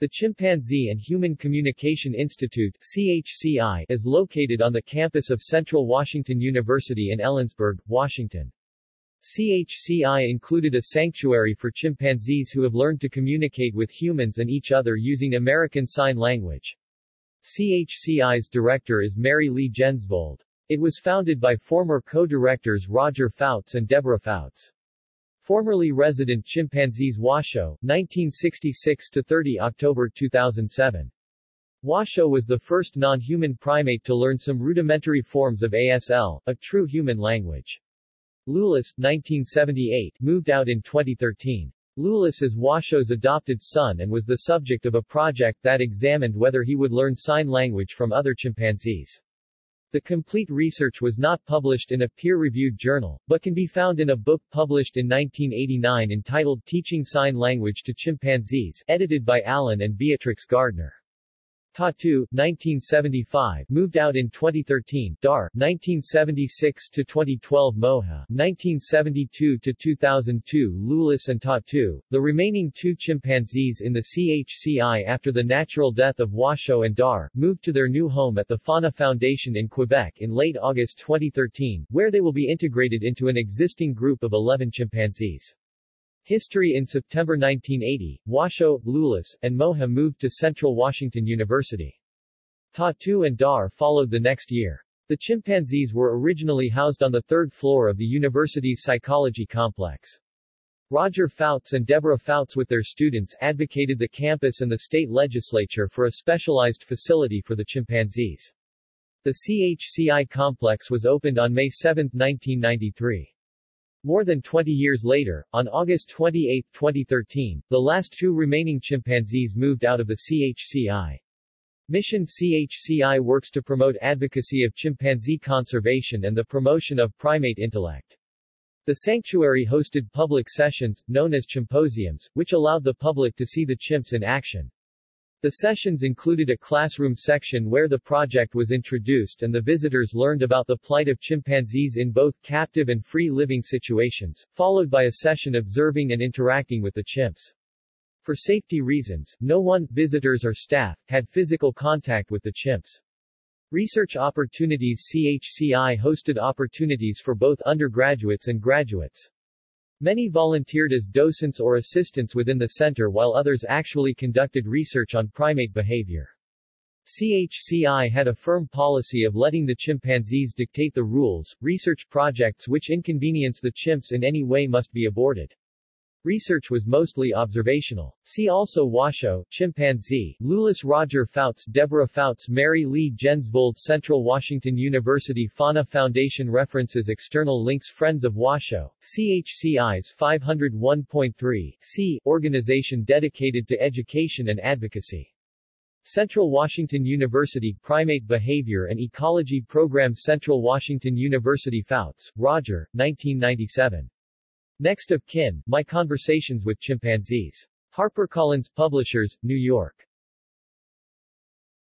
The Chimpanzee and Human Communication Institute CHCI is located on the campus of Central Washington University in Ellensburg, Washington. CHCI included a sanctuary for chimpanzees who have learned to communicate with humans and each other using American Sign Language. CHCI's director is Mary Lee Jensvold. It was founded by former co-directors Roger Fouts and Deborah Fouts. Formerly resident chimpanzees Washoe, 1966-30 October 2007. Washoe was the first non-human primate to learn some rudimentary forms of ASL, a true human language. Loulis, 1978, moved out in 2013. Loulis is Washoe's adopted son and was the subject of a project that examined whether he would learn sign language from other chimpanzees. The complete research was not published in a peer-reviewed journal, but can be found in a book published in 1989 entitled Teaching Sign Language to Chimpanzees, edited by Alan and Beatrix Gardner. Tatu, 1975, moved out in 2013, Dar, 1976-2012 Moha, 1972-2002 Loulis and Tatu, the remaining two chimpanzees in the CHCI after the natural death of Washoe and Dar, moved to their new home at the Fauna Foundation in Quebec in late August 2013, where they will be integrated into an existing group of 11 chimpanzees. History In September 1980, Washoe, Loulis, and Moha moved to Central Washington University. Tatu and Dar followed the next year. The chimpanzees were originally housed on the third floor of the university's psychology complex. Roger Fouts and Deborah Fouts with their students advocated the campus and the state legislature for a specialized facility for the chimpanzees. The CHCI complex was opened on May 7, 1993. More than 20 years later, on August 28, 2013, the last two remaining chimpanzees moved out of the CHCI. Mission CHCI works to promote advocacy of chimpanzee conservation and the promotion of primate intellect. The sanctuary hosted public sessions, known as chimposiums, which allowed the public to see the chimps in action. The sessions included a classroom section where the project was introduced and the visitors learned about the plight of chimpanzees in both captive and free living situations, followed by a session observing and interacting with the chimps. For safety reasons, no one, visitors or staff, had physical contact with the chimps. Research Opportunities CHCI hosted opportunities for both undergraduates and graduates. Many volunteered as docents or assistants within the center while others actually conducted research on primate behavior. CHCI had a firm policy of letting the chimpanzees dictate the rules, research projects which inconvenience the chimps in any way must be aborted. Research was mostly observational. See also Washoe, chimpanzee, Loulis Roger Fouts Deborah Fouts Mary Lee Jensvold Central Washington University Fauna Foundation References External links Friends of Washoe, CHCI's 501.3 C organization dedicated to education and advocacy. Central Washington University Primate Behavior and Ecology Program Central Washington University Fouts, Roger, 1997. Next of Kin, My Conversations with Chimpanzees. HarperCollins Publishers, New York.